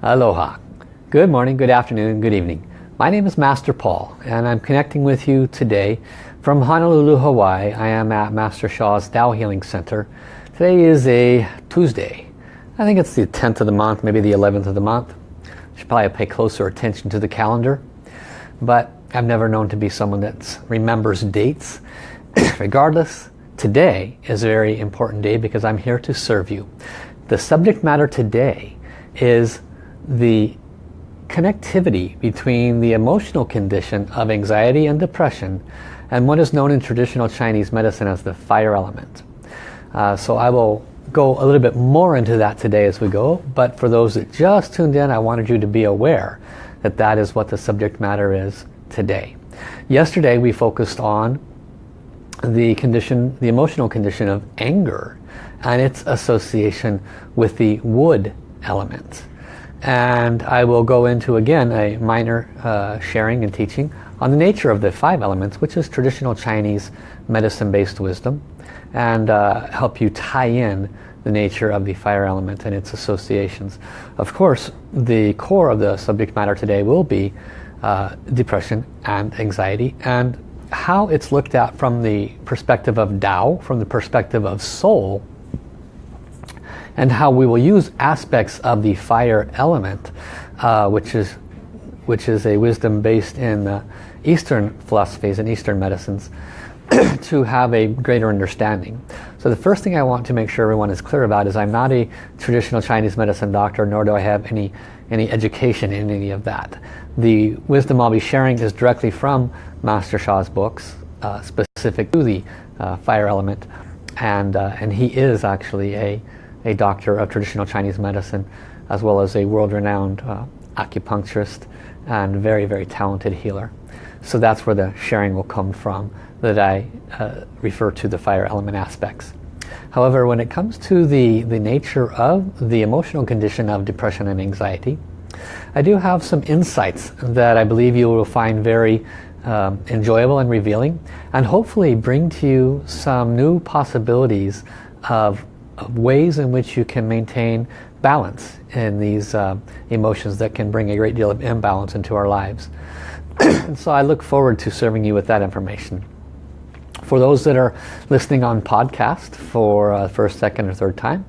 Aloha. Good morning, good afternoon, good evening. My name is Master Paul and I'm connecting with you today from Honolulu, Hawaii. I am at Master Sha's Tao Healing Center. Today is a Tuesday. I think it's the 10th of the month, maybe the 11th of the month. Should probably pay closer attention to the calendar. But I've never known to be someone that remembers dates. Regardless, today is a very important day because I'm here to serve you. The subject matter today is the connectivity between the emotional condition of anxiety and depression and what is known in traditional Chinese medicine as the fire element. Uh, so I will go a little bit more into that today as we go, but for those that just tuned in, I wanted you to be aware that that is what the subject matter is today. Yesterday we focused on the condition, the emotional condition of anger and its association with the wood element and I will go into again a minor uh, sharing and teaching on the nature of the five elements which is traditional Chinese medicine based wisdom and uh, help you tie in the nature of the fire element and its associations. Of course the core of the subject matter today will be uh, depression and anxiety and how it's looked at from the perspective of Tao, from the perspective of soul and how we will use aspects of the fire element, uh, which is which is a wisdom based in uh, Eastern philosophies and Eastern medicines, to have a greater understanding. So the first thing I want to make sure everyone is clear about is I'm not a traditional Chinese medicine doctor, nor do I have any any education in any of that. The wisdom I'll be sharing is directly from Master Sha's books, uh, specific to the uh, fire element, and uh, and he is actually a a doctor of traditional Chinese medicine as well as a world-renowned uh, acupuncturist and very very talented healer. So that's where the sharing will come from that I uh, refer to the fire element aspects. However when it comes to the the nature of the emotional condition of depression and anxiety I do have some insights that I believe you will find very um, enjoyable and revealing and hopefully bring to you some new possibilities of ways in which you can maintain balance in these uh, emotions that can bring a great deal of imbalance into our lives. and so I look forward to serving you with that information. For those that are listening on podcast for uh, first, second, or third time,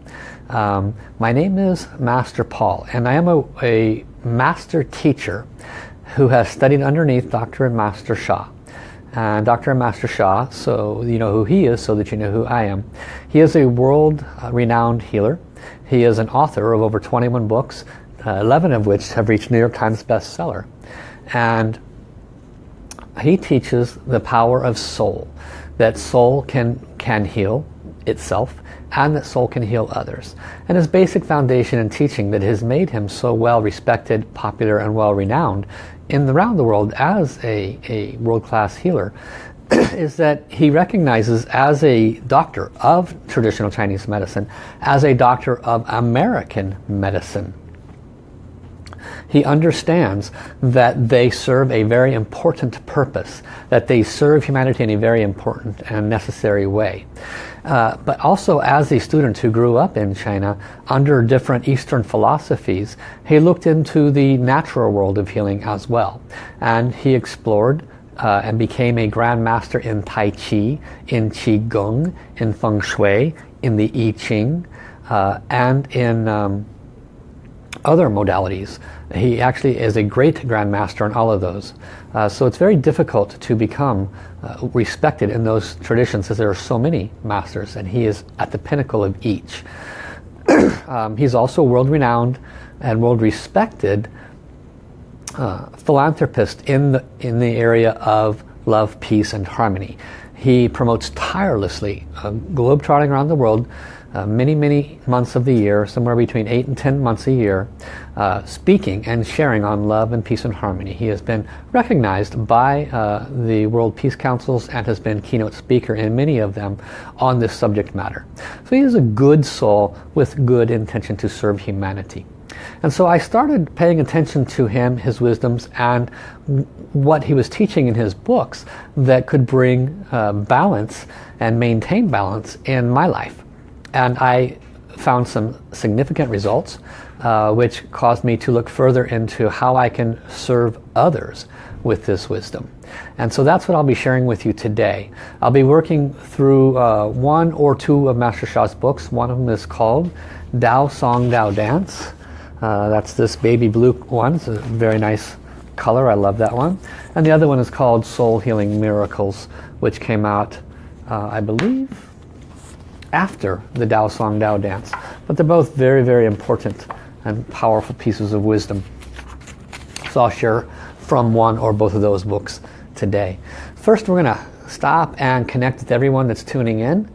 um, my name is Master Paul and I am a, a master teacher who has studied underneath Dr. and Master Sha and Dr. Master Sha, so you know who he is so that you know who I am. He is a world-renowned healer. He is an author of over 21 books, uh, 11 of which have reached New York Times bestseller. And he teaches the power of soul, that soul can, can heal itself and that soul can heal others. And his basic foundation and teaching that has made him so well respected, popular and well renowned in the round the world as a, a world-class healer is that he recognizes as a doctor of traditional Chinese medicine, as a doctor of American medicine. He understands that they serve a very important purpose, that they serve humanity in a very important and necessary way. Uh, but also as a student who grew up in China under different Eastern philosophies, he looked into the natural world of healing as well. And he explored uh, and became a Grand Master in Tai Chi, in Qigong, in Feng Shui, in the I Ching, uh, and in um, other modalities. He actually is a great Grand Master in all of those. Uh, so it's very difficult to become uh, respected in those traditions as there are so many masters and he is at the pinnacle of each. um, he's also world-renowned and world-respected uh, philanthropist in the, in the area of love, peace and harmony. He promotes tirelessly, uh, globe-trotting around the world, uh, many, many months of the year, somewhere between 8 and 10 months a year, uh, speaking and sharing on love and peace and harmony. He has been recognized by uh, the World Peace Councils and has been keynote speaker in many of them on this subject matter. So he is a good soul with good intention to serve humanity. And so I started paying attention to him, his wisdoms, and what he was teaching in his books that could bring uh, balance and maintain balance in my life and I found some significant results uh, which caused me to look further into how I can serve others with this wisdom. And so that's what I'll be sharing with you today. I'll be working through uh, one or two of Master Sha's books. One of them is called Tao Song Tao Dance. Uh, that's this baby blue one. It's a very nice color. I love that one. And the other one is called Soul Healing Miracles, which came out, uh, I believe, after the Tao Song Tao Dance. But they're both very, very important and powerful pieces of wisdom. So I'll share from one or both of those books today. First we're going to stop and connect with everyone that's tuning in.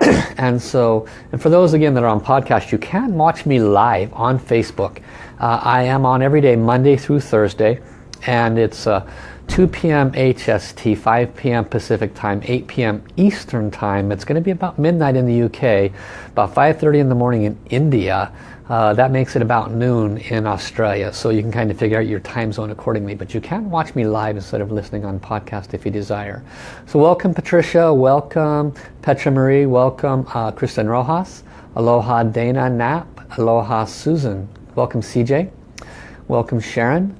and so, and for those again that are on podcast, you can watch me live on Facebook. Uh, I am on every day, Monday through Thursday, and it's uh, 2 p.m. HST, 5 p.m. Pacific time, 8 p.m. Eastern time. It's going to be about midnight in the UK, about 5.30 in the morning in India. Uh, that makes it about noon in Australia, so you can kind of figure out your time zone accordingly. But you can watch me live instead of listening on podcast if you desire. So welcome Patricia, welcome Petra Marie, welcome uh, Kristen Rojas, aloha Dana Knapp, aloha Susan, welcome CJ, welcome Sharon,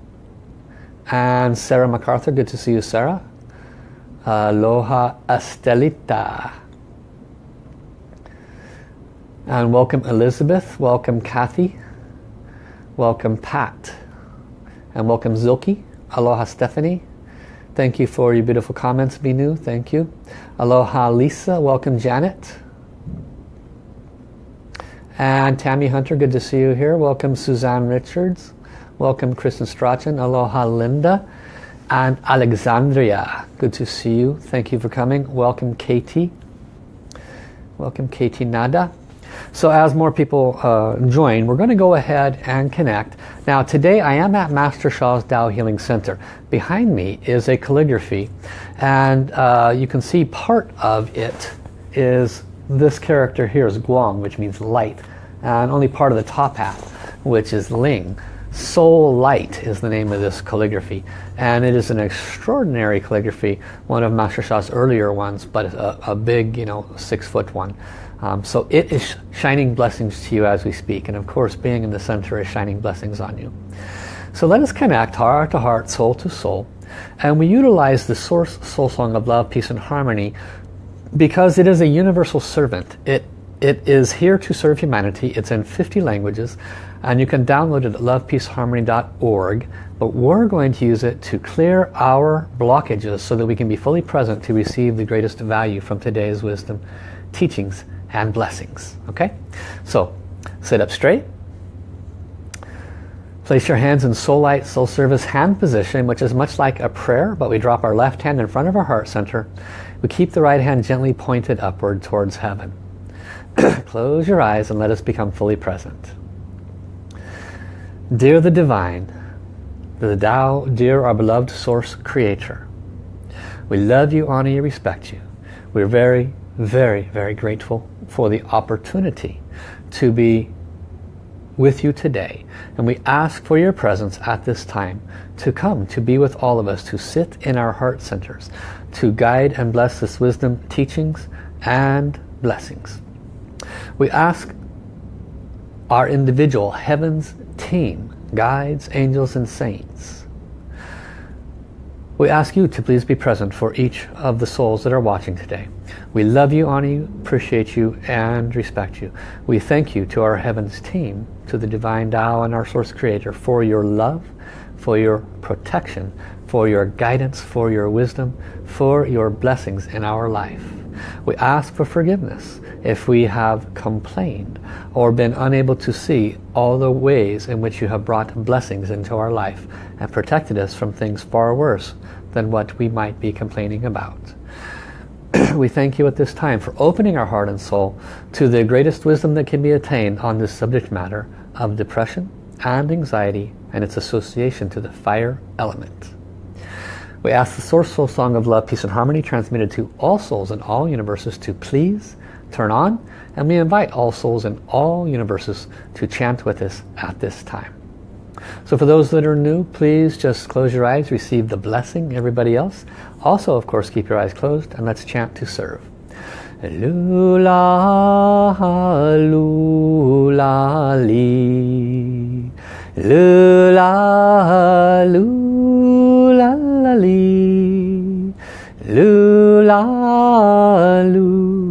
and Sarah MacArthur, good to see you Sarah. Aloha Estelita. And welcome Elizabeth, welcome Kathy, welcome Pat, and welcome Zilke. Aloha Stephanie. Thank you for your beautiful comments, Binu. Thank you. Aloha Lisa, welcome Janet. And Tammy Hunter, good to see you here. Welcome Suzanne Richards. Welcome Kristen Strachan. Aloha Linda. And Alexandria, good to see you. Thank you for coming. Welcome Katie. Welcome Katie Nada. So as more people uh, join, we're going to go ahead and connect. Now today I am at Master Sha's Tao Healing Center. Behind me is a calligraphy and uh, you can see part of it is this character here is Guang, which means light, and only part of the top half, which is Ling. Soul Light is the name of this calligraphy. And it is an extraordinary calligraphy one of Master Sha's earlier ones but a, a big you know six foot one. Um, so it is shining blessings to you as we speak. And of course being in the center is shining blessings on you. So let us connect heart to heart soul to soul. And we utilize the source soul song of love peace and harmony because it is a universal servant. It it is here to serve humanity. It's in 50 languages and you can download it at lovepeaceharmony.org but we're going to use it to clear our blockages so that we can be fully present to receive the greatest value from today's wisdom teachings and blessings. Okay? So sit up straight. Place your hands in soul light soul service hand position which is much like a prayer but we drop our left hand in front of our heart center. We keep the right hand gently pointed upward towards heaven close your eyes and let us become fully present Dear the Divine, the Tao, dear our beloved Source Creator, we love you, honor you, respect you. We're very, very, very grateful for the opportunity to be with you today. And we ask for your presence at this time to come, to be with all of us, to sit in our heart centers, to guide and bless this wisdom, teachings, and blessings. We ask our individual heavens team, guides, angels and saints. We ask you to please be present for each of the souls that are watching today. We love you, honor you, appreciate you, and respect you. We thank you to our Heavens team, to the Divine Tao and our Source Creator for your love, for your protection, for your guidance, for your wisdom, for your blessings in our life. We ask for forgiveness if we have complained or been unable to see all the ways in which you have brought blessings into our life and protected us from things far worse than what we might be complaining about. we thank you at this time for opening our heart and soul to the greatest wisdom that can be attained on this subject matter of depression and anxiety and its association to the fire element. We ask the Source Soul Song of Love, Peace and Harmony transmitted to all souls in all universes to please turn on and we invite all souls in all universes to chant with us at this time. So for those that are new, please just close your eyes, receive the blessing, everybody else. Also, of course, keep your eyes closed and let's chant to serve. Lula, lula, li. Lula, lula, li. Lula, lula,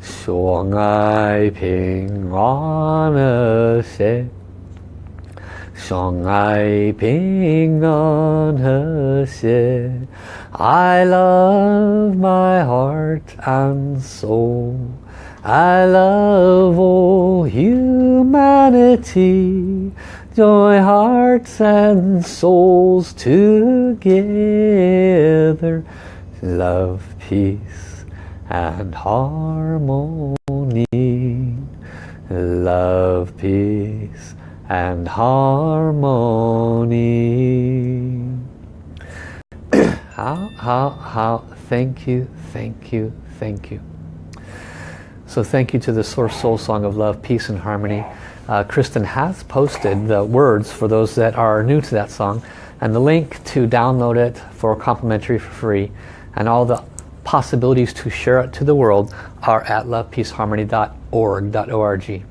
相爱平安和谐。相爱平安和谐。I love my heart and soul. I love all humanity. Join hearts and souls together. Love, peace and harmony. Love, peace and harmony. how, how, how, thank you, thank you, thank you. So thank you to the Source Soul Song of Love, Peace and Harmony. Uh, Kristen has posted the words for those that are new to that song and the link to download it for complimentary for free and all the possibilities to share it to the world are at lovepeaceharmony.org.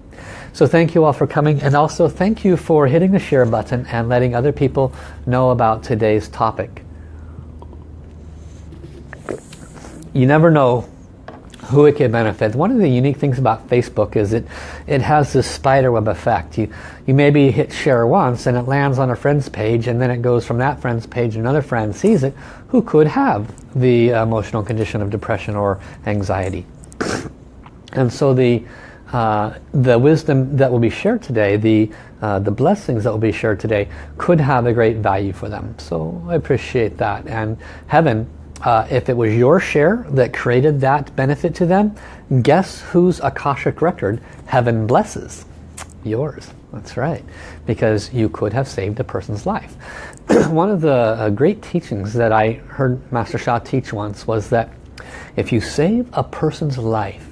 So thank you all for coming and also thank you for hitting the share button and letting other people know about today's topic. You never know who it can benefit. One of the unique things about Facebook is it it has this spiderweb effect. You you maybe hit share once and it lands on a friend's page and then it goes from that friend's page another friend sees it who could have the emotional condition of depression or anxiety. And so the uh, the wisdom that will be shared today, the, uh, the blessings that will be shared today could have a great value for them. So I appreciate that. And heaven, uh, if it was your share that created that benefit to them, guess whose Akashic record heaven blesses? Yours. That's right. Because you could have saved a person's life. One of the uh, great teachings that I heard Master Sha teach once was that if you save a person's life,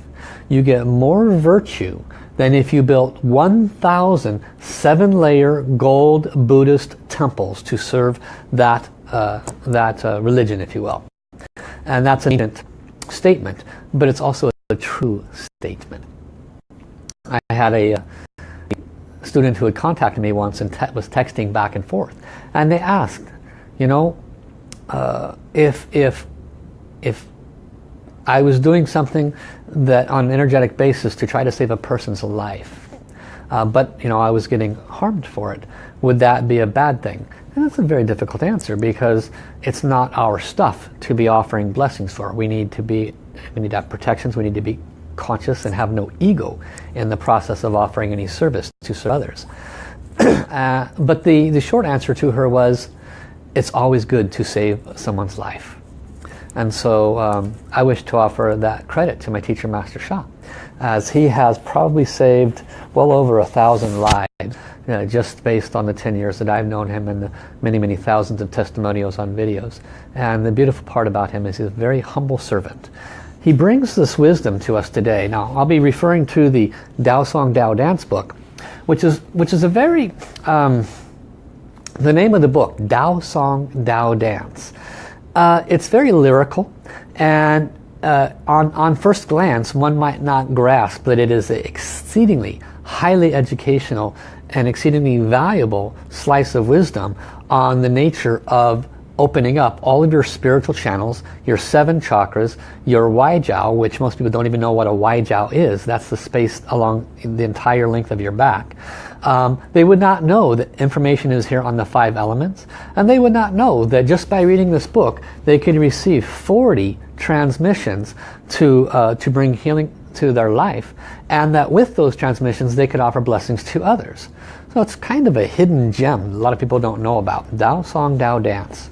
you get more virtue than if you built 1,000 seven-layer gold Buddhist temples to serve that, uh, that uh, religion, if you will. And that's an statement, but it's also a true statement. I had a uh, student who had contacted me once and te was texting back and forth. And they asked, you know, uh, if, if, if I was doing something that on an energetic basis to try to save a person's life. Uh, but you know I was getting harmed for it. Would that be a bad thing? And that's a very difficult answer because it's not our stuff to be offering blessings for. We need to be, we need to have protections. We need to be conscious and have no ego in the process of offering any service to others. uh, but the, the short answer to her was, it's always good to save someone's life. And so um, I wish to offer that credit to my teacher, Master Sha, as he has probably saved well over a thousand lives, know, just based on the 10 years that I've known him and the many, many thousands of testimonials on videos. And the beautiful part about him is he's a very humble servant. He brings this wisdom to us today. Now, I'll be referring to the Tao Song Tao Dance book, which is, which is a very, um, the name of the book, Tao Song Tao Dance. Uh, it's very lyrical and uh, on, on first glance one might not grasp that it is an exceedingly highly educational and exceedingly valuable slice of wisdom on the nature of opening up all of your spiritual channels, your seven chakras, your Waijiao, which most people don't even know what a Waijiao is. That's the space along the entire length of your back. Um, they would not know that information is here on the five elements. And they would not know that just by reading this book, they could receive 40 transmissions to, uh, to bring healing to their life. And that with those transmissions, they could offer blessings to others. So it's kind of a hidden gem a lot of people don't know about. Tao Song Tao Dance.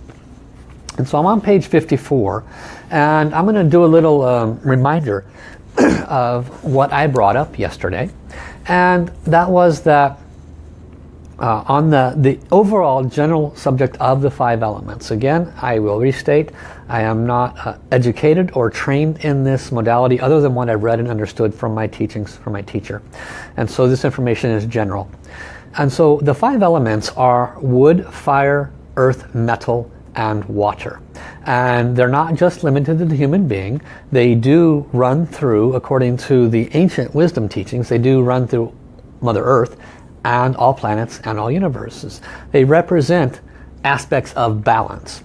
And so I'm on page 54 and I'm going to do a little um, reminder of what I brought up yesterday. And that was that uh, on the, the overall general subject of the five elements. Again, I will restate, I am not uh, educated or trained in this modality other than what I've read and understood from my teachings from my teacher. And so this information is general. And so the five elements are wood, fire, earth, metal, and water. And they're not just limited to the human being. They do run through, according to the ancient wisdom teachings, they do run through Mother Earth and all planets and all universes. They represent aspects of balance.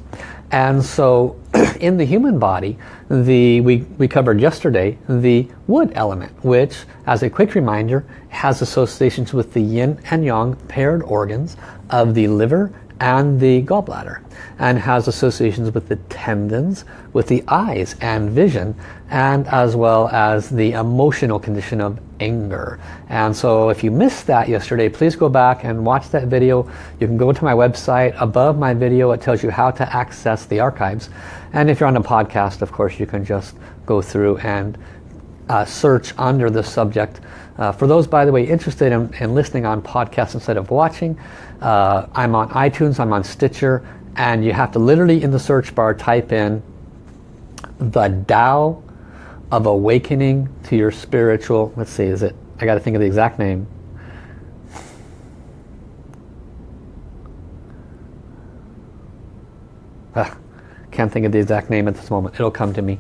And so in the human body, the we, we covered yesterday the wood element, which, as a quick reminder, has associations with the yin and yang paired organs of the liver and the gallbladder and has associations with the tendons, with the eyes and vision and as well as the emotional condition of anger. And so if you missed that yesterday, please go back and watch that video. You can go to my website. Above my video, it tells you how to access the archives. And if you're on a podcast, of course, you can just go through and uh, search under the subject. Uh, for those, by the way, interested in, in listening on podcasts instead of watching, uh, I'm on iTunes, I'm on Stitcher, and you have to literally in the search bar type in the Tao of awakening to your spiritual, let's see, is it, I got to think of the exact name. Ah, can't think of the exact name at this moment. It'll come to me.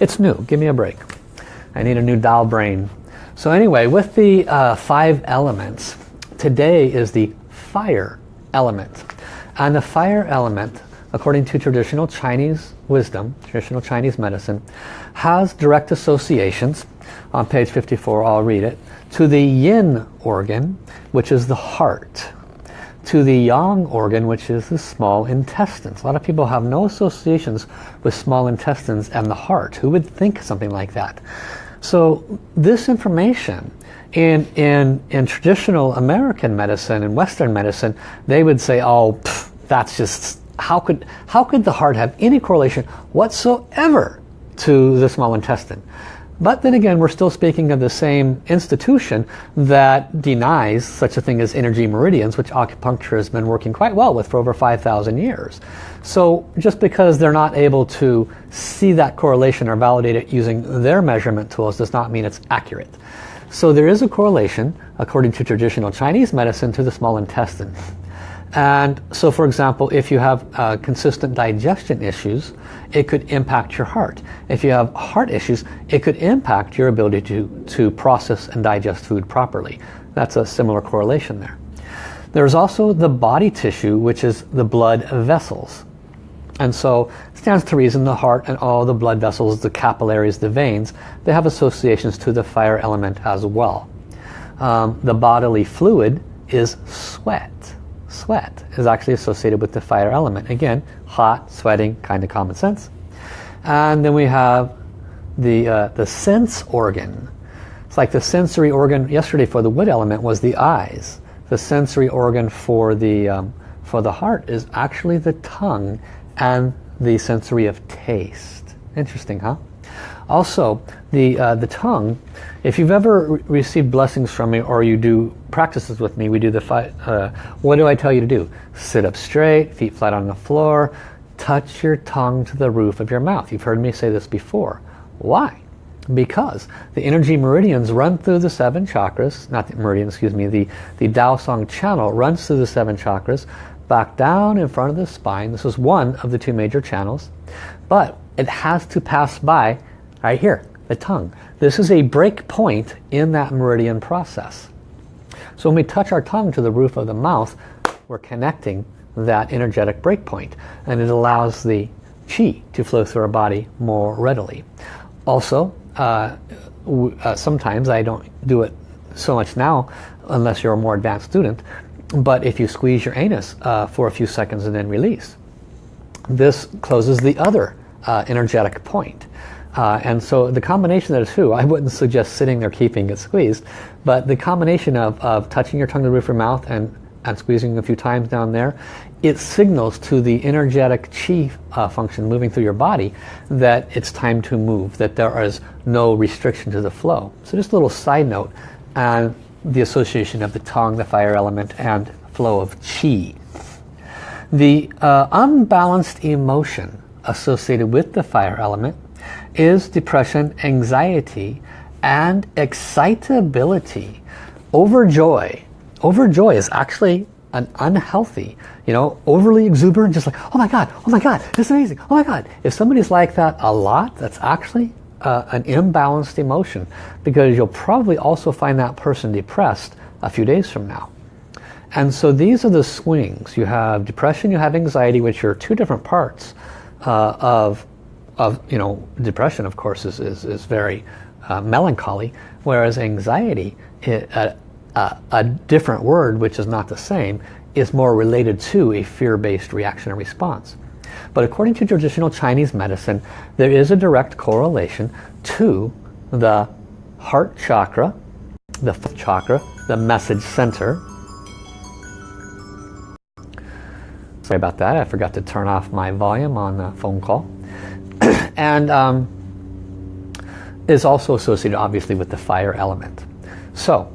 It's new. Give me a break. I need a new doll brain. So anyway, with the uh, five elements, today is the fire element. And the fire element, according to traditional Chinese wisdom, traditional Chinese medicine, has direct associations, on page 54 I'll read it, to the yin organ, which is the heart, to the yang organ, which is the small intestines. A lot of people have no associations with small intestines and the heart. Who would think something like that? So this information in, in, in traditional American medicine and Western medicine, they would say, oh, pff, that's just, how could, how could the heart have any correlation whatsoever to the small intestine? But then again, we're still speaking of the same institution that denies such a thing as energy meridians, which acupuncture has been working quite well with for over 5,000 years. So just because they're not able to see that correlation or validate it using their measurement tools does not mean it's accurate. So there is a correlation, according to traditional Chinese medicine, to the small intestine. And so for example, if you have uh, consistent digestion issues, it could impact your heart. If you have heart issues, it could impact your ability to, to process and digest food properly. That's a similar correlation there. There's also the body tissue, which is the blood vessels. And so it stands to reason the heart and all the blood vessels, the capillaries, the veins, they have associations to the fire element as well. Um, the bodily fluid is sweat. Sweat is actually associated with the fire element. Again, hot, sweating, kind of common sense. And then we have the, uh, the sense organ. It's like the sensory organ yesterday for the wood element was the eyes. The sensory organ for the, um, for the heart is actually the tongue and the sensory of taste. Interesting, huh? Also, the, uh, the tongue, if you've ever re received blessings from me or you do practices with me, we do the five, uh, what do I tell you to do? Sit up straight, feet flat on the floor, touch your tongue to the roof of your mouth. You've heard me say this before. Why? Because the energy meridians run through the seven chakras, not the meridian, excuse me, the, the Dao Song channel runs through the seven chakras, back down in front of the spine. This is one of the two major channels. But it has to pass by right here, the tongue. This is a break point in that meridian process. So when we touch our tongue to the roof of the mouth, we're connecting that energetic break. And it allows the chi to flow through our body more readily. Also, uh, uh, sometimes I don't do it so much now unless you're a more advanced student but if you squeeze your anus uh, for a few seconds and then release, this closes the other uh, energetic point. Uh, and so the combination of the two, I wouldn't suggest sitting there keeping it squeezed, but the combination of, of touching your tongue to the roof of your mouth and, and squeezing a few times down there, it signals to the energetic chi uh, function moving through your body that it's time to move, that there is no restriction to the flow. So just a little side note on the association of the tongue, the fire element, and flow of chi. The uh, unbalanced emotion associated with the fire element is depression, anxiety, and excitability. Overjoy. Overjoy is actually an unhealthy, you know, overly exuberant, just like, oh my God, oh my God, this is amazing, oh my God. If somebody's like that a lot, that's actually uh, an imbalanced emotion because you'll probably also find that person depressed a few days from now. And so these are the swings. You have depression, you have anxiety, which are two different parts uh, of, of, you know, depression, of course, is, is, is very uh, melancholy, whereas anxiety, uh, a different word, which is not the same, is more related to a fear-based reaction and response. But according to traditional Chinese medicine, there is a direct correlation to the heart chakra, the chakra, the message center, Sorry about that. I forgot to turn off my volume on the phone call. and um, is also associated obviously with the fire element. So,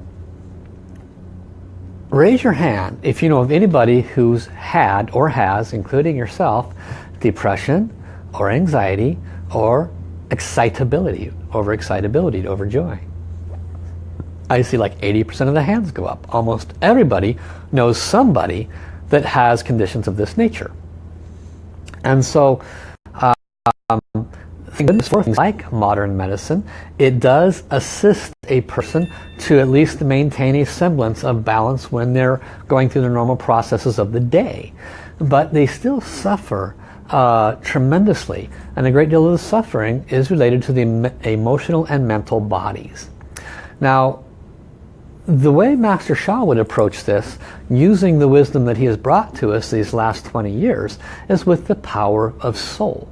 raise your hand if you know of anybody who's had or has, including yourself, depression or anxiety or excitability, overexcitability, overjoy. I see like 80% of the hands go up. Almost everybody knows somebody that has conditions of this nature. And so, things for things like modern medicine, it does assist a person to at least maintain a semblance of balance when they're going through the normal processes of the day. But they still suffer uh, tremendously and a great deal of the suffering is related to the emotional and mental bodies. Now the way Master Sha would approach this, using the wisdom that he has brought to us these last 20 years, is with the power of soul.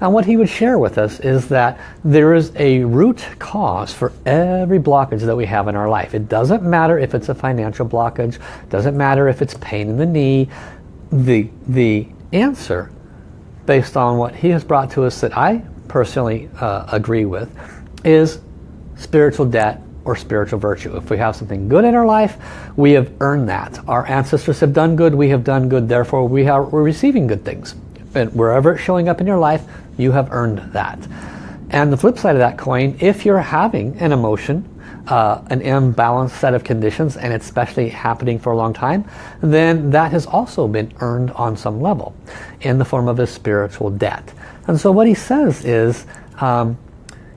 And what he would share with us is that there is a root cause for every blockage that we have in our life. It doesn't matter if it's a financial blockage, doesn't matter if it's pain in the knee. The, the answer, based on what he has brought to us that I personally uh, agree with, is spiritual debt or spiritual virtue. If we have something good in our life, we have earned that. Our ancestors have done good, we have done good, therefore we are, we're receiving good things. And wherever it's showing up in your life, you have earned that. And the flip side of that coin, if you're having an emotion, uh, an imbalanced set of conditions, and it's especially happening for a long time, then that has also been earned on some level in the form of a spiritual debt. And so what he says is, um,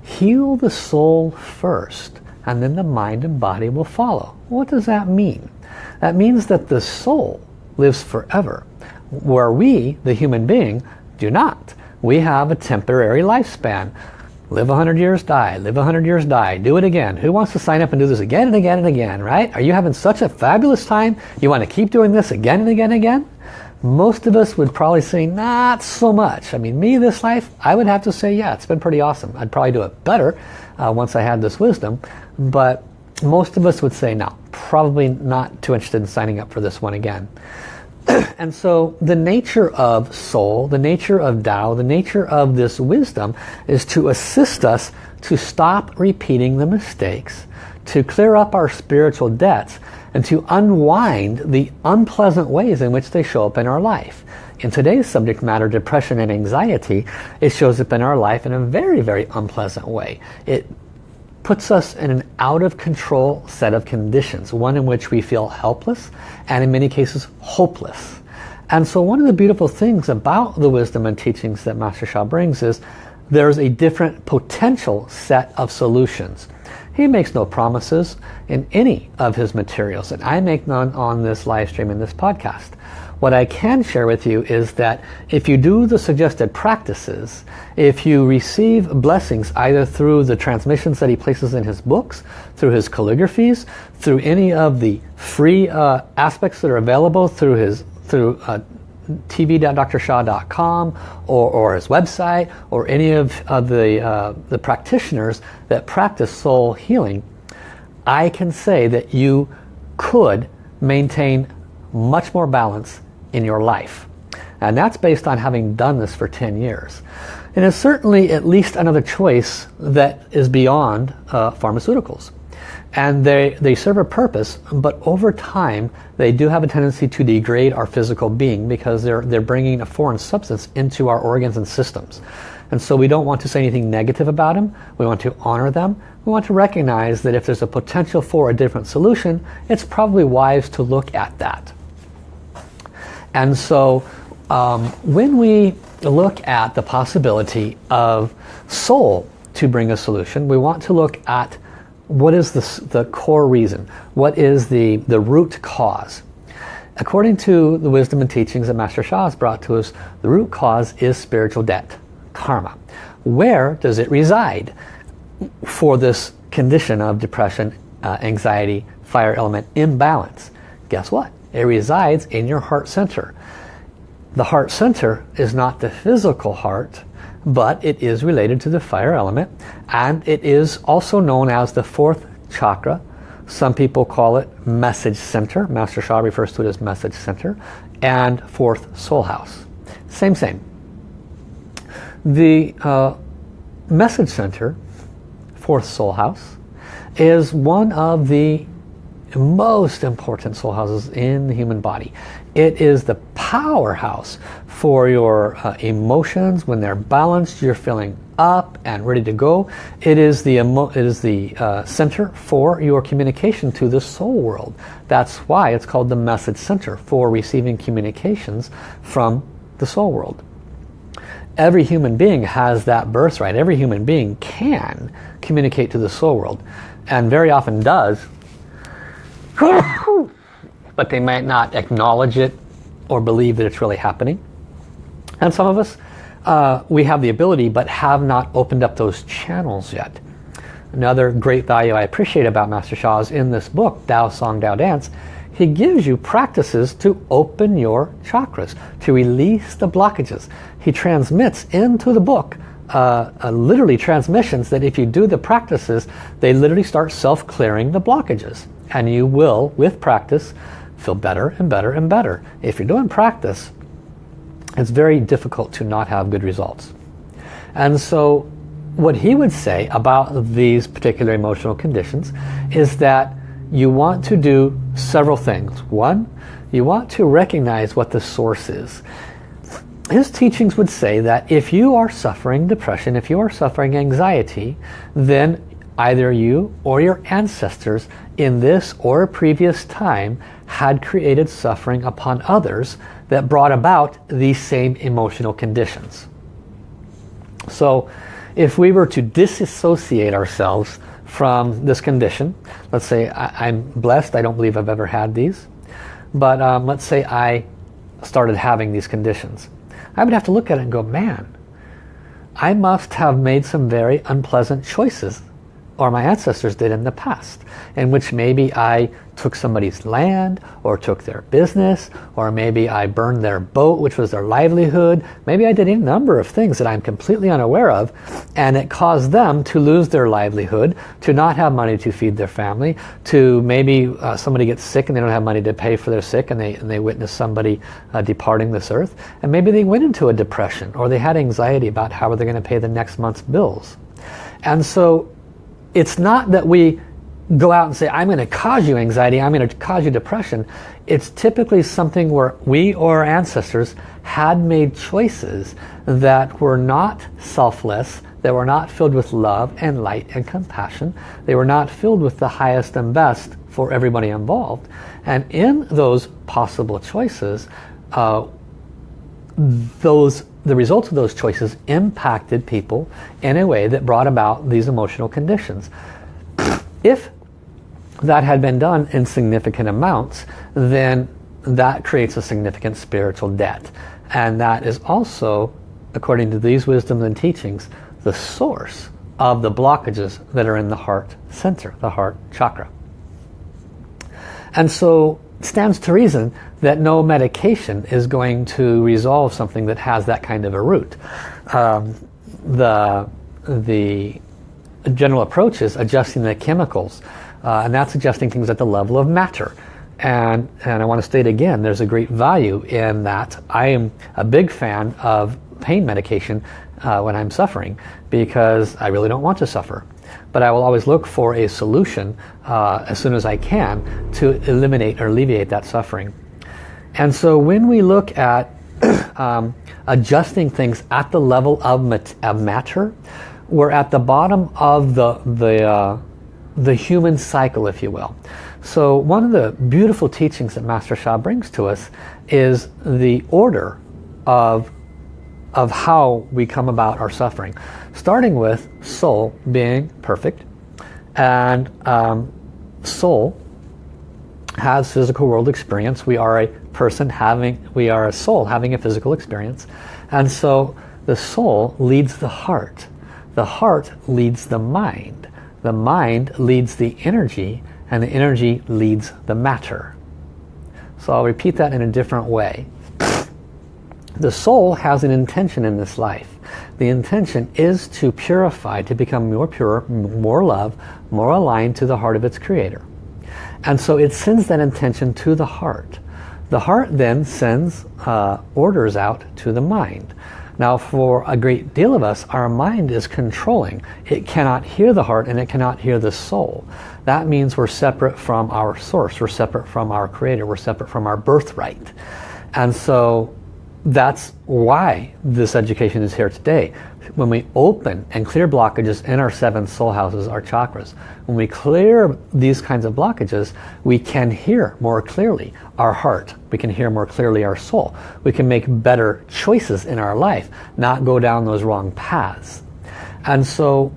heal the soul first and then the mind and body will follow. What does that mean? That means that the soul lives forever, where we, the human being, do not. We have a temporary lifespan. Live 100 years, die. Live 100 years, die. Do it again. Who wants to sign up and do this again and again and again, right? Are you having such a fabulous time? You want to keep doing this again and again and again? Most of us would probably say, not so much. I mean, me this life, I would have to say, yeah, it's been pretty awesome. I'd probably do it better uh, once I had this wisdom. But most of us would say no, probably not too interested in signing up for this one again. and so the nature of soul, the nature of Tao, the nature of this wisdom is to assist us to stop repeating the mistakes, to clear up our spiritual debts, and to unwind the unpleasant ways in which they show up in our life. In today's subject matter, depression and anxiety, it shows up in our life in a very, very unpleasant way. It puts us in an out of control set of conditions, one in which we feel helpless and in many cases hopeless. And so one of the beautiful things about the wisdom and teachings that Master Sha brings is there's a different potential set of solutions. He makes no promises in any of his materials and I make none on this live stream in this podcast. What I can share with you is that if you do the suggested practices, if you receive blessings either through the transmissions that he places in his books, through his calligraphies, through any of the free uh, aspects that are available through his through uh, tv.drsha.com or, or his website or any of, of the, uh, the practitioners that practice soul healing, I can say that you could maintain much more balance in your life. And that's based on having done this for 10 years. And it's certainly at least another choice that is beyond uh, pharmaceuticals. And they, they serve a purpose, but over time they do have a tendency to degrade our physical being because they're, they're bringing a foreign substance into our organs and systems. And so we don't want to say anything negative about them. We want to honor them. We want to recognize that if there's a potential for a different solution, it's probably wise to look at that. And so um, when we look at the possibility of soul to bring a solution, we want to look at what is the, the core reason? What is the, the root cause? According to the wisdom and teachings that Master Sha has brought to us, the root cause is spiritual debt, karma. Where does it reside for this condition of depression, uh, anxiety, fire element imbalance? Guess what? It resides in your heart center. The heart center is not the physical heart, but it is related to the fire element and it is also known as the fourth chakra. Some people call it message center. Master Sha refers to it as message center and fourth soul house. Same, same. The uh, message center, fourth soul house, is one of the most important soul houses in the human body. It is the powerhouse for your uh, emotions. When they're balanced, you're feeling up and ready to go. It is the, it is the uh, center for your communication to the soul world. That's why it's called the message center for receiving communications from the soul world. Every human being has that birthright. Every human being can communicate to the soul world and very often does but they might not acknowledge it or believe that it's really happening. And some of us, uh, we have the ability but have not opened up those channels yet. Another great value I appreciate about Master Sha is in this book, Tao Song Tao Dance, he gives you practices to open your chakras, to release the blockages. He transmits into the book uh, uh, literally transmissions that if you do the practices, they literally start self-clearing the blockages. And you will, with practice, feel better and better and better. If you're doing practice, it's very difficult to not have good results. And so what he would say about these particular emotional conditions is that you want to do several things. One, you want to recognize what the source is. His teachings would say that if you are suffering depression, if you are suffering anxiety, then either you or your ancestors in this or previous time had created suffering upon others that brought about these same emotional conditions. So if we were to disassociate ourselves from this condition, let's say I, am blessed, I don't believe I've ever had these, but um, let's say I started having these conditions. I would have to look at it and go, man, I must have made some very unpleasant choices or my ancestors did in the past in which maybe I took somebody's land or took their business or maybe I burned their boat which was their livelihood. Maybe I did any number of things that I'm completely unaware of and it caused them to lose their livelihood to not have money to feed their family to maybe uh, somebody gets sick and they don't have money to pay for their sick and they, and they witness somebody uh, departing this earth. And maybe they went into a depression or they had anxiety about how are they going to pay the next month's bills. And so it's not that we go out and say, I'm going to cause you anxiety, I'm going to cause you depression. It's typically something where we or our ancestors had made choices that were not selfless, that were not filled with love and light and compassion. They were not filled with the highest and best for everybody involved. And in those possible choices, uh, those the results of those choices impacted people in a way that brought about these emotional conditions. If that had been done in significant amounts, then that creates a significant spiritual debt. And that is also, according to these wisdoms and teachings, the source of the blockages that are in the heart center, the heart chakra. And so stands to reason that no medication is going to resolve something that has that kind of a root. Um, the, the general approach is adjusting the chemicals uh, and that's adjusting things at the level of matter. And, and I want to state again, there's a great value in that. I am a big fan of pain medication uh, when I'm suffering because I really don't want to suffer. But I will always look for a solution uh, as soon as I can to eliminate or alleviate that suffering. And so when we look at um, adjusting things at the level of, mat of matter, we're at the bottom of the, the, uh, the human cycle, if you will. So one of the beautiful teachings that Master Sha brings to us is the order of, of how we come about our suffering. Starting with soul being perfect and um, soul has physical world experience. We are a person having, we are a soul having a physical experience. And so the soul leads the heart. The heart leads the mind. The mind leads the energy and the energy leads the matter. So I'll repeat that in a different way. The soul has an intention in this life. The intention is to purify, to become more pure, more love, more aligned to the heart of its creator. And so it sends that intention to the heart. The heart then sends uh, orders out to the mind. Now for a great deal of us, our mind is controlling. It cannot hear the heart and it cannot hear the soul. That means we're separate from our source. We're separate from our creator. We're separate from our birthright. And so that's why this education is here today. When we open and clear blockages in our seven soul houses, our chakras, when we clear these kinds of blockages, we can hear more clearly our heart. We can hear more clearly our soul. We can make better choices in our life, not go down those wrong paths. And so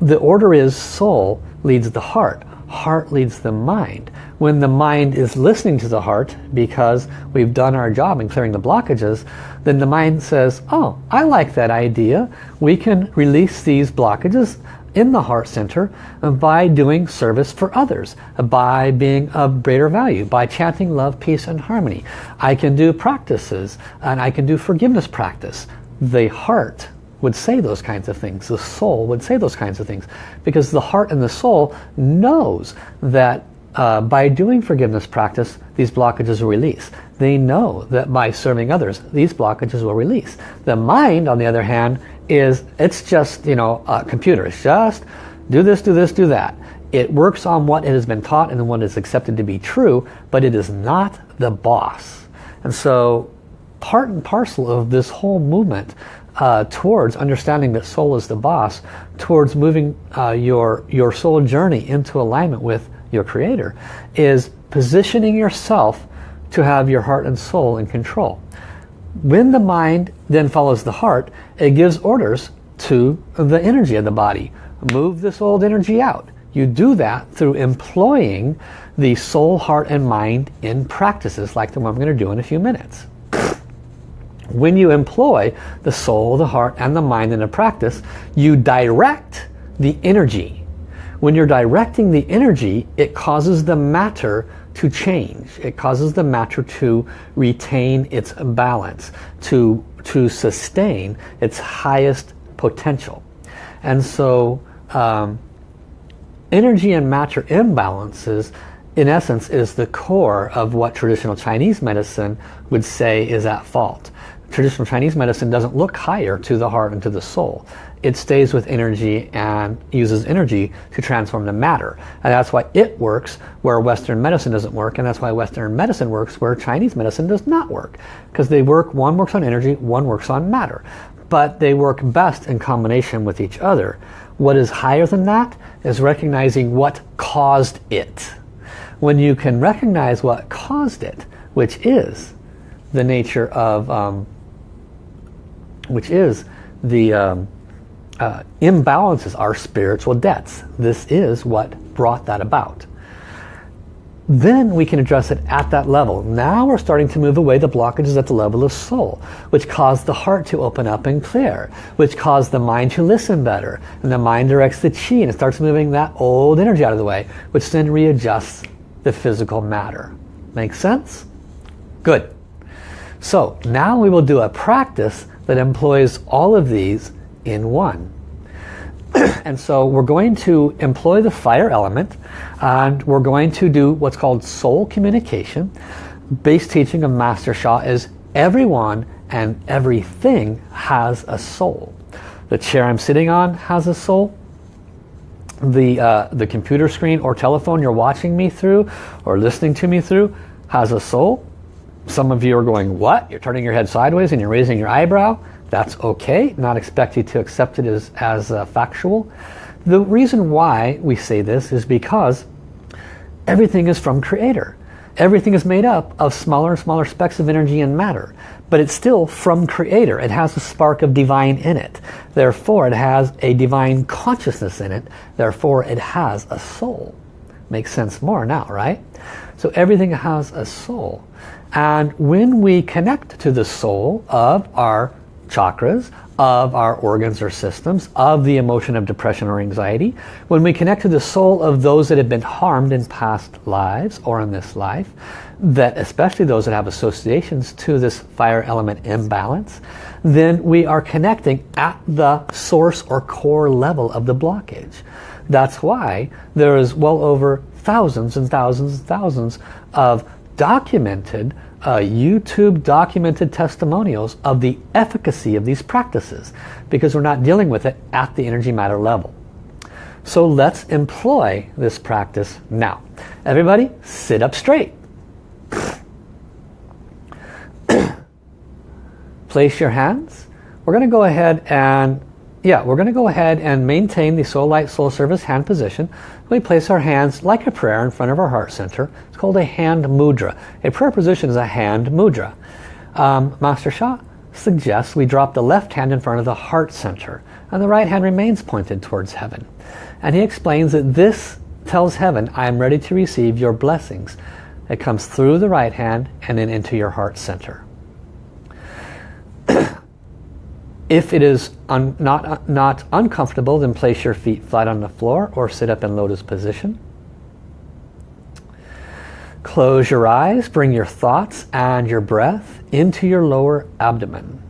the order is soul leads the heart, heart leads the mind when the mind is listening to the heart because we've done our job in clearing the blockages, then the mind says, oh, I like that idea. We can release these blockages in the heart center by doing service for others, by being of greater value, by chanting love, peace, and harmony. I can do practices, and I can do forgiveness practice. The heart would say those kinds of things. The soul would say those kinds of things because the heart and the soul knows that uh, by doing forgiveness practice, these blockages will release. They know that by serving others, these blockages will release. The mind, on the other hand, is it's just, you know, a computer. It's just do this, do this, do that. It works on what it has been taught and what is accepted to be true, but it is not the boss. And so part and parcel of this whole movement uh, towards understanding that soul is the boss, towards moving uh, your, your soul journey into alignment with your creator, is positioning yourself to have your heart and soul in control. When the mind then follows the heart, it gives orders to the energy of the body. Move this old energy out. You do that through employing the soul, heart, and mind in practices like the one I'm going to do in a few minutes. When you employ the soul, the heart, and the mind in a practice, you direct the energy when you're directing the energy, it causes the matter to change. It causes the matter to retain its balance, to, to sustain its highest potential. And so um, energy and matter imbalances in essence is the core of what traditional Chinese medicine would say is at fault. Traditional Chinese medicine doesn't look higher to the heart and to the soul it stays with energy and uses energy to transform the matter. And that's why it works where Western medicine doesn't work. And that's why Western medicine works where Chinese medicine does not work. Because they work, one works on energy, one works on matter. But they work best in combination with each other. What is higher than that is recognizing what caused it. When you can recognize what caused it, which is the nature of, um, which is the um, uh, imbalances are spiritual debts. This is what brought that about. Then we can address it at that level. Now we're starting to move away the blockages at the level of soul, which cause the heart to open up and clear, which cause the mind to listen better. And the mind directs the chi and it starts moving that old energy out of the way, which then readjusts the physical matter. Make sense? Good. So now we will do a practice that employs all of these in one. and so we're going to employ the fire element and we're going to do what's called soul communication. Base teaching of Master Sha is everyone and everything has a soul. The chair I'm sitting on has a soul. The, uh, the computer screen or telephone you're watching me through or listening to me through has a soul. Some of you are going, what? You're turning your head sideways and you're raising your eyebrow. That's okay. Not expect you to accept it as, as uh, factual. The reason why we say this is because everything is from Creator. Everything is made up of smaller and smaller specks of energy and matter. But it's still from Creator. It has a spark of divine in it. Therefore, it has a divine consciousness in it. Therefore, it has a soul. Makes sense more now, right? So everything has a soul. And when we connect to the soul of our chakras, of our organs or systems, of the emotion of depression or anxiety, when we connect to the soul of those that have been harmed in past lives or in this life, that especially those that have associations to this fire element imbalance, then we are connecting at the source or core level of the blockage. That's why there is well over thousands and thousands and thousands of documented uh, YouTube documented testimonials of the efficacy of these practices because we're not dealing with it at the energy matter level. So let's employ this practice now. Everybody sit up straight. Place your hands. We're going to go ahead and yeah, we're going to go ahead and maintain the Soul Light Soul Service hand position. We place our hands like a prayer in front of our heart center. It's called a hand mudra. A prayer position is a hand mudra. Um, Master Sha suggests we drop the left hand in front of the heart center and the right hand remains pointed towards heaven. And he explains that this tells heaven, I am ready to receive your blessings. It comes through the right hand and then into your heart center. If it is un not, uh, not uncomfortable, then place your feet flat on the floor or sit up in lotus position. Close your eyes, bring your thoughts and your breath into your lower abdomen.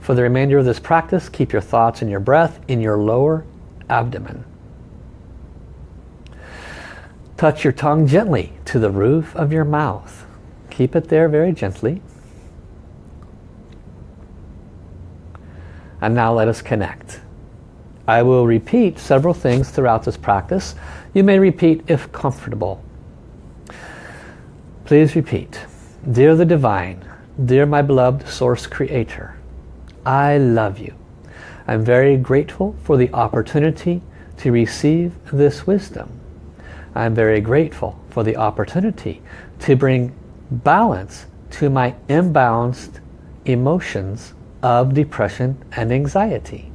For the remainder of this practice, keep your thoughts and your breath in your lower abdomen. Touch your tongue gently to the roof of your mouth. Keep it there very gently. And now let us connect. I will repeat several things throughout this practice. You may repeat if comfortable. Please repeat. Dear the Divine, dear my beloved Source Creator, I love you. I'm very grateful for the opportunity to receive this wisdom. I'm very grateful for the opportunity to bring balance to my imbalanced emotions of depression and anxiety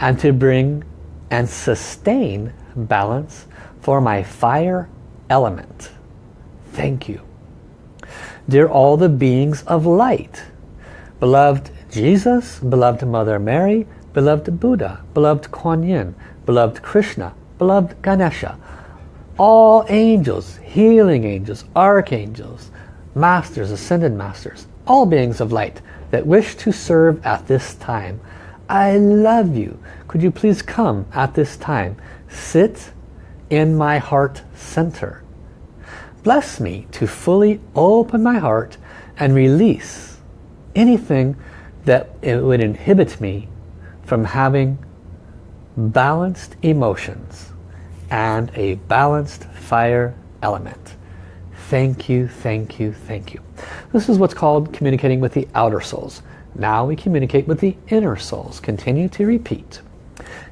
and to bring and sustain balance for my fire element. Thank you. Dear all the beings of light, beloved Jesus, beloved Mother Mary, beloved Buddha, beloved Kuan Yin, beloved Krishna, beloved Ganesha, all angels, healing angels, archangels, masters, ascended masters, all beings of light, that wish to serve at this time. I love you. Could you please come at this time? Sit in my heart center. Bless me to fully open my heart and release anything that it would inhibit me from having balanced emotions and a balanced fire element. Thank you, thank you, thank you. This is what's called communicating with the outer souls. Now we communicate with the inner souls. Continue to repeat.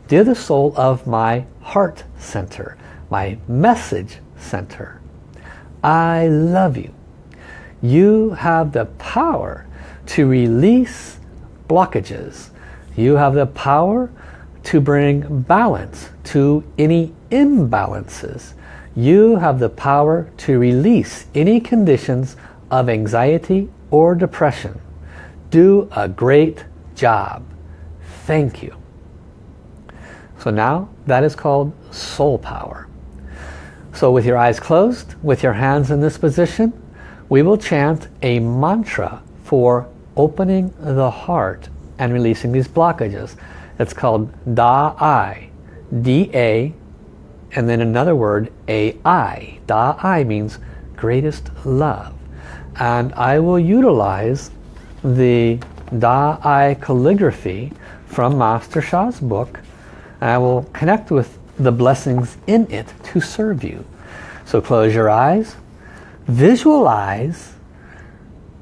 Dear the soul of my heart center, my message center, I love you. You have the power to release blockages. You have the power to bring balance to any imbalances you have the power to release any conditions of anxiety or depression. Do a great job. Thank you. So now that is called soul power. So with your eyes closed, with your hands in this position, we will chant a mantra for opening the heart and releasing these blockages. It's called Da Ai. D-A, and then another word, A-I. Da Ai means greatest love. And I will utilize the Da Ai calligraphy from Master Sha's book. And I will connect with the blessings in it to serve you. So close your eyes. Visualize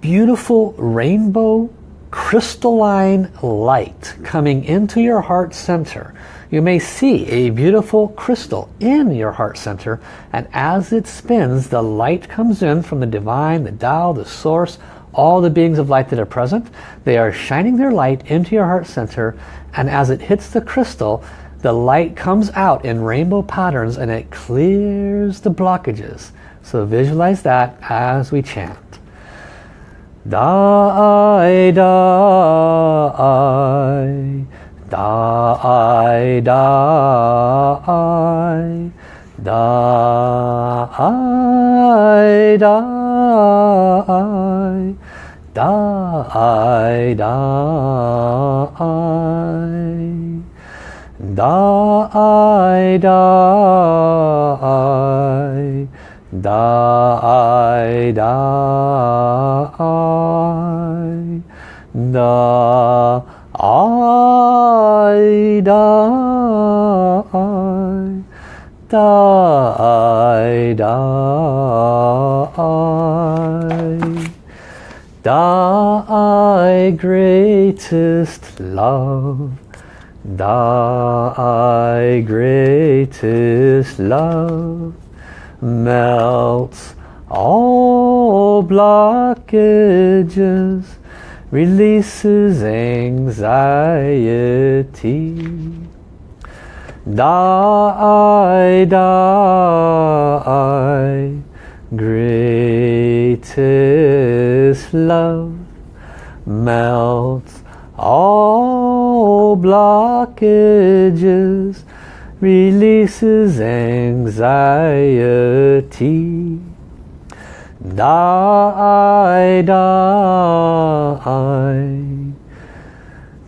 beautiful rainbow crystalline light coming into your heart center. You may see a beautiful crystal in your heart center and as it spins the light comes in from the divine, the Tao, the source, all the beings of light that are present. They are shining their light into your heart center and as it hits the crystal the light comes out in rainbow patterns and it clears the blockages. So visualize that as we chant. Die, die, die, die, die, die, die, die, die, die, Die, die, die, die, die, die, greatest love, die, greatest love. Melts all blockages, releases anxiety. Die, die, greatest love melts all blockages, releases anxiety. Die, die,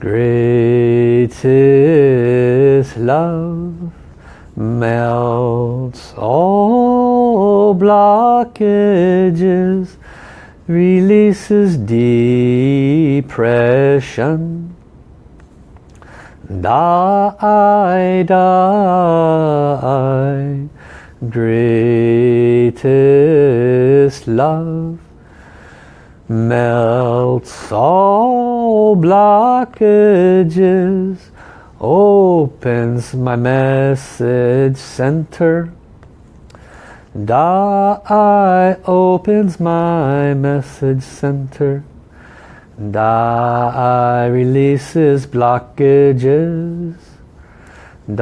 greatest love melts all blockages, releases depression. Die, die, greatest love melts all blockages, opens my message center. Die opens my message center Die releases blockages. Die,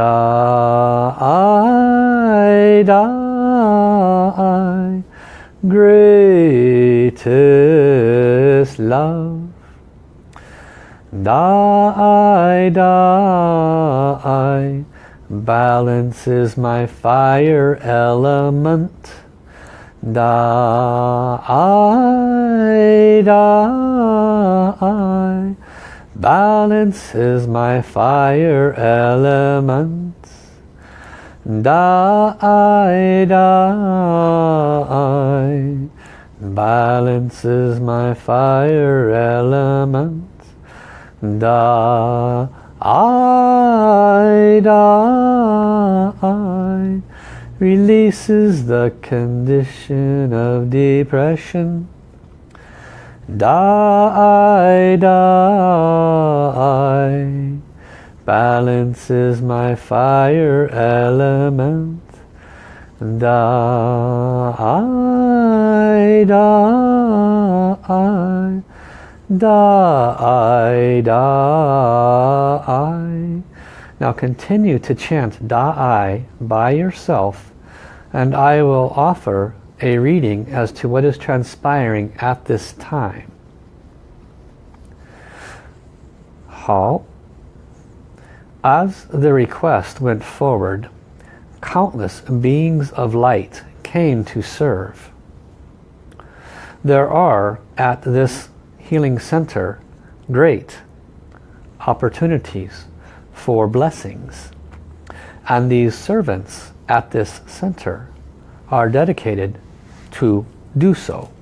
die, greatest love. Die, die, balances my fire element. Die, die, balances my fire Da I da balances my fire element. Da I da releases the condition of depression. Da I da die, balances my fire element. Da I da I da I da I. Now continue to chant Da Ai by yourself and I will offer a reading as to what is transpiring at this time. 好 As the request went forward, countless beings of light came to serve. There are at this healing center great opportunities for blessings. And these servants at this center are dedicated to do so.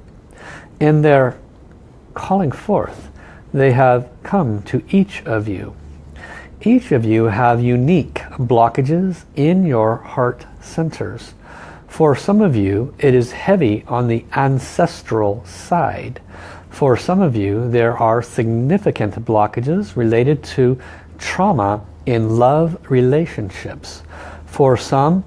In their calling forth, they have come to each of you. Each of you have unique blockages in your heart centers. For some of you, it is heavy on the ancestral side. For some of you, there are significant blockages related to trauma in love relationships. For some,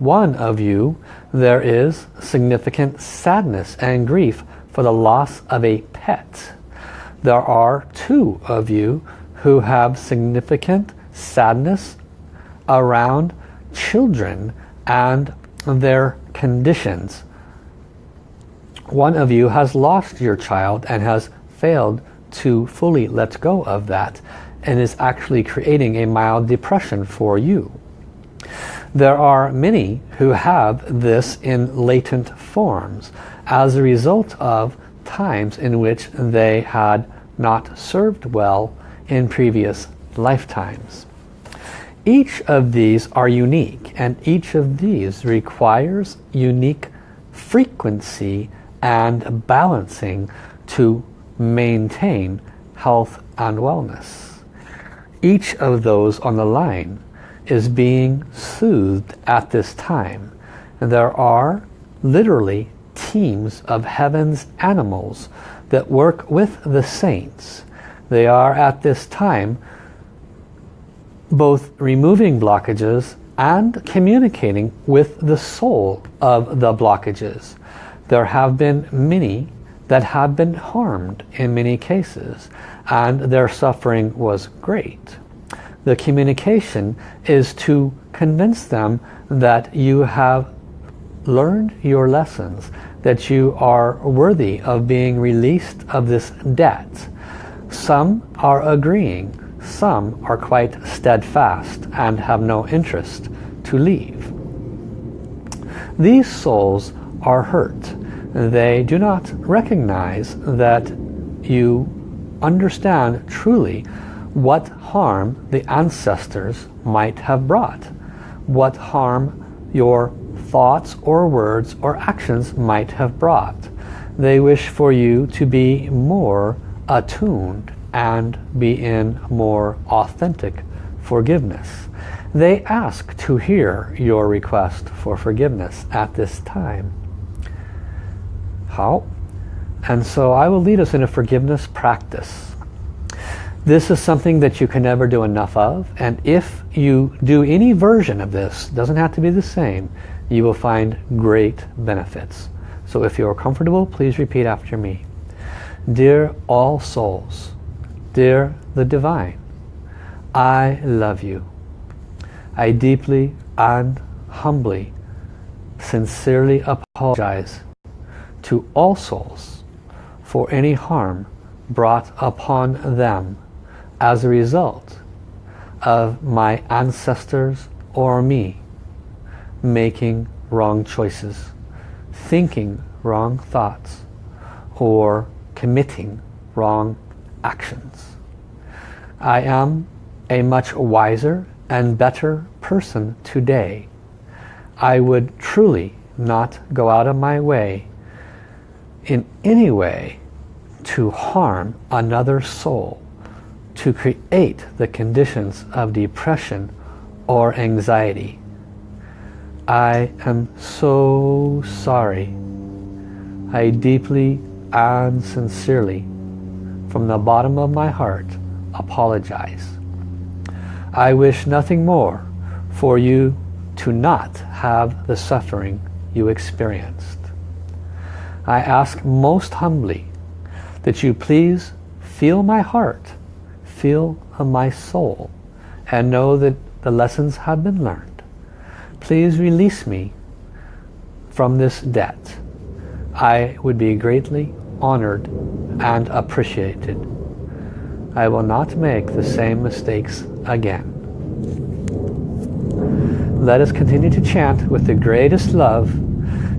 one of you, there is significant sadness and grief for the loss of a pet. There are two of you who have significant sadness around children and their conditions. One of you has lost your child and has failed to fully let go of that and is actually creating a mild depression for you. There are many who have this in latent forms as a result of times in which they had not served well in previous lifetimes. Each of these are unique and each of these requires unique frequency and balancing to maintain health and wellness. Each of those on the line is being soothed at this time. And there are literally teams of heaven's animals that work with the saints. They are at this time both removing blockages and communicating with the soul of the blockages. There have been many that have been harmed in many cases and their suffering was great. The communication is to convince them that you have learned your lessons, that you are worthy of being released of this debt. Some are agreeing some are quite steadfast and have no interest to leave. These souls are hurt. They do not recognize that you understand truly what harm the ancestors might have brought, what harm your thoughts or words or actions might have brought. They wish for you to be more attuned and be in more authentic forgiveness. They ask to hear your request for forgiveness at this time. How? And so I will lead us in a forgiveness practice. This is something that you can never do enough of and if you do any version of this, doesn't have to be the same, you will find great benefits. So if you're comfortable, please repeat after me. Dear all souls, Dear the Divine, I love you. I deeply and humbly, sincerely apologize to all souls for any harm brought upon them as a result of my ancestors or me making wrong choices, thinking wrong thoughts, or committing wrong actions. I am a much wiser and better person today. I would truly not go out of my way in any way to harm another soul, to create the conditions of depression or anxiety. I am so sorry. I deeply and sincerely from the bottom of my heart apologize. I wish nothing more for you to not have the suffering you experienced. I ask most humbly that you please feel my heart, feel my soul, and know that the lessons have been learned. Please release me from this debt. I would be greatly honored and appreciated. I will not make the same mistakes again. Let us continue to chant with the greatest love,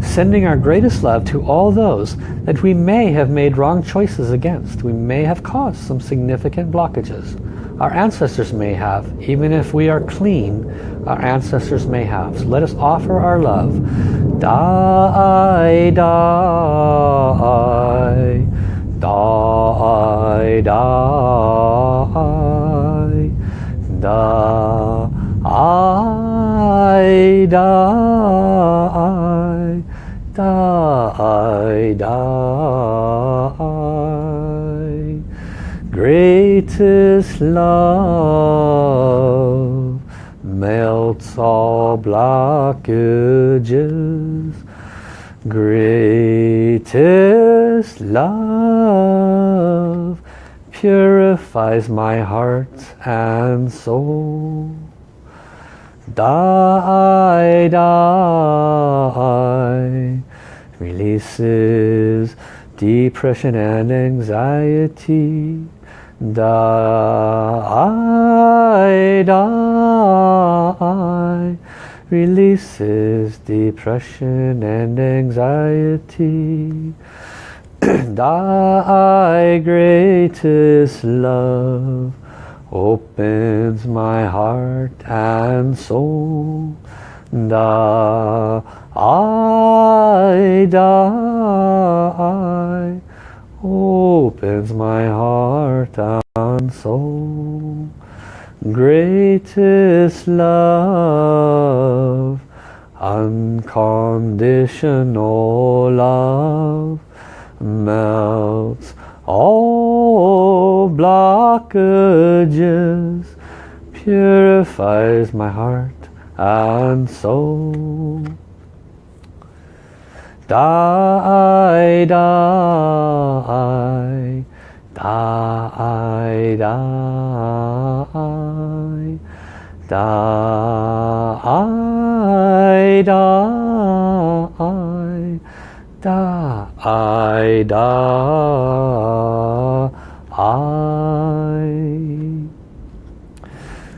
sending our greatest love to all those that we may have made wrong choices against. We may have caused some significant blockages. Our ancestors may have, even if we are clean, our ancestors may have. So let us offer our love. Die, die, die, die, die, die, die, die. Greatest love melts all blockages. Greatest love purifies my heart and soul. Die, die, releases depression and anxiety. Die, die, releases depression and anxiety. die, greatest love opens my heart and soul. I die, opens my heart and soul. Greatest love, unconditional love, melts all blockages, purifies my heart and soul. Die, die, die, die, die, die, da, I.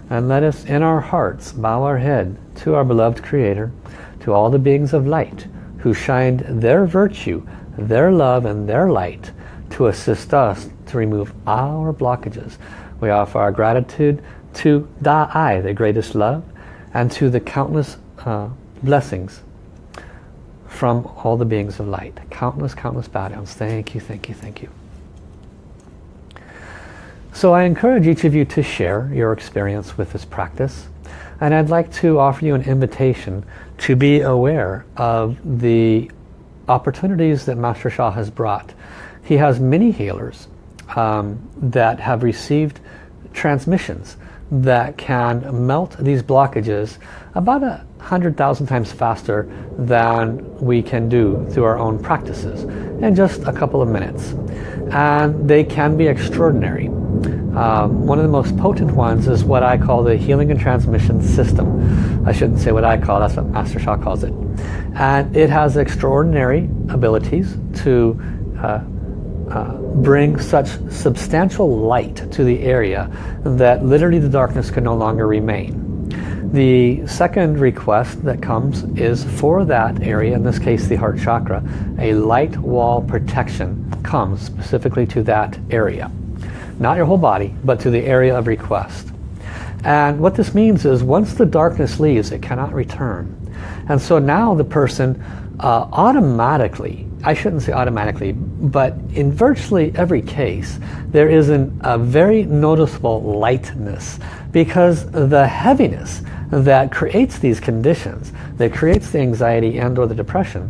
And let us in our hearts bow our head to our beloved Creator, to all the beings of light who shined their virtue, their love and their light to assist us to remove our blockages. We offer our gratitude to Da Ai, the greatest love, and to the countless uh, blessings from all the beings of light. Countless, countless bow downs. Thank you, thank you, thank you. So I encourage each of you to share your experience with this practice. And I'd like to offer you an invitation to be aware of the opportunities that Master Sha has brought. He has many healers um, that have received transmissions that can melt these blockages about a hundred thousand times faster than we can do through our own practices in just a couple of minutes and they can be extraordinary um, one of the most potent ones is what I call the healing and transmission system I shouldn't say what I call that's what Master Sha calls it and it has extraordinary abilities to uh, uh, bring such substantial light to the area that literally the darkness can no longer remain. The second request that comes is for that area, in this case the heart chakra, a light wall protection comes specifically to that area. Not your whole body, but to the area of request. And what this means is once the darkness leaves, it cannot return. And so now the person uh, automatically, I shouldn't say automatically, but in virtually every case, there is an, a very noticeable lightness because the heaviness that creates these conditions, that creates the anxiety and or the depression,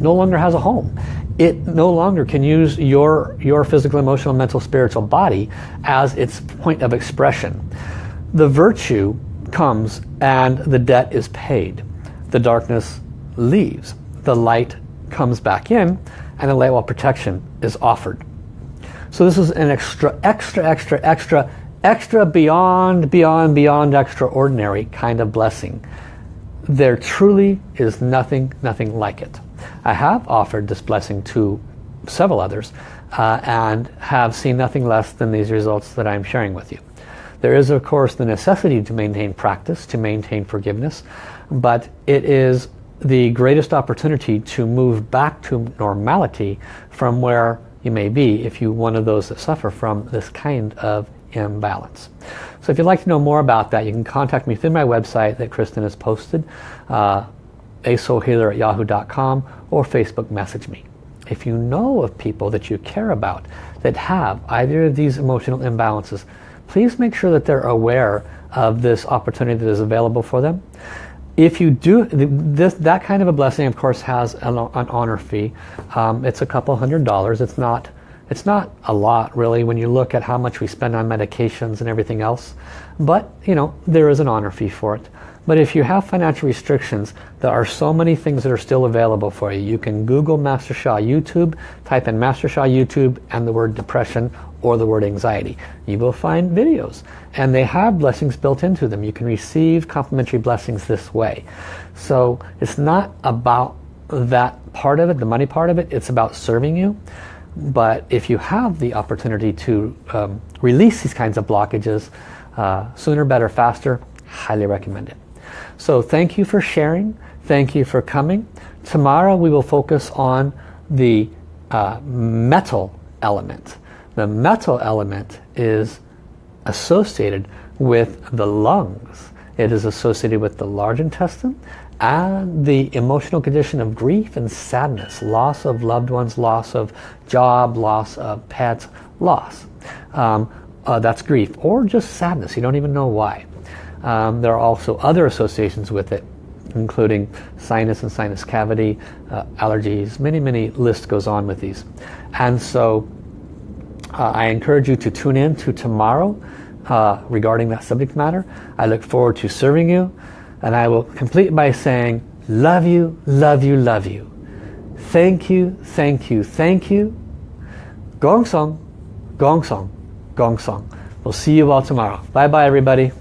no longer has a home. It no longer can use your, your physical, emotional, mental, spiritual body as its point of expression. The virtue comes and the debt is paid. The darkness leaves. The light comes back in and the light wall protection is offered. So this is an extra, extra, extra, extra extra beyond, beyond, beyond extraordinary kind of blessing. There truly is nothing, nothing like it. I have offered this blessing to several others uh, and have seen nothing less than these results that I'm sharing with you. There is of course the necessity to maintain practice, to maintain forgiveness, but it is the greatest opportunity to move back to normality from where you may be if you're one of those that suffer from this kind of imbalance. So if you'd like to know more about that, you can contact me through my website that Kristen has posted, uh, asoulhealer at yahoo.com or Facebook message me. If you know of people that you care about that have either of these emotional imbalances, please make sure that they're aware of this opportunity that is available for them. If you do, this, that kind of a blessing of course has an, an honor fee. Um, it's a couple hundred dollars. It's not it's not a lot really when you look at how much we spend on medications and everything else. But, you know, there is an honor fee for it. But if you have financial restrictions, there are so many things that are still available for you. You can Google Master Sha YouTube, type in Master Sha YouTube and the word depression or the word anxiety. You will find videos and they have blessings built into them. You can receive complimentary blessings this way. So it's not about that part of it, the money part of it, it's about serving you. But if you have the opportunity to um, release these kinds of blockages, uh, sooner, better, faster, highly recommend it. So thank you for sharing. Thank you for coming. Tomorrow we will focus on the uh, metal element. The metal element is associated with the lungs. It is associated with the large intestine and the emotional condition of grief and sadness, loss of loved ones, loss of job, loss of pets, loss. Um, uh, that's grief or just sadness. You don't even know why. Um, there are also other associations with it including sinus and sinus cavity, uh, allergies, many, many list goes on with these. And so uh, I encourage you to tune in to tomorrow uh, regarding that subject matter. I look forward to serving you. And I will complete by saying, love you, love you, love you. Thank you, thank you, thank you. Gong Song, Gong Song, Gong Song. We'll see you all tomorrow. Bye bye everybody.